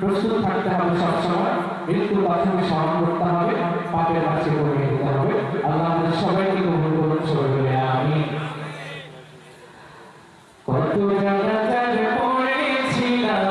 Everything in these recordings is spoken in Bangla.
প্রস্তুত থাকতে হবে সবসময়। মৃত্যুর বাথরুমে স্মরণ করতে হবে, পাপের কাছে করে নিতে হবে। আল্লাহ আমাদের সবাইকে গ্রহণ করুন, সবাই বলে আমি কত পড়েছিলাম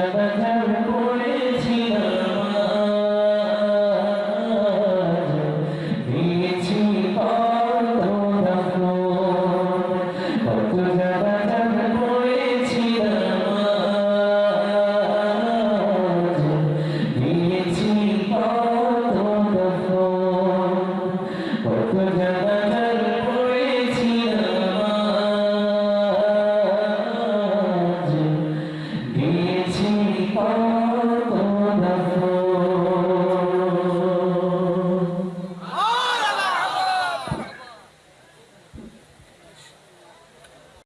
never, never, never.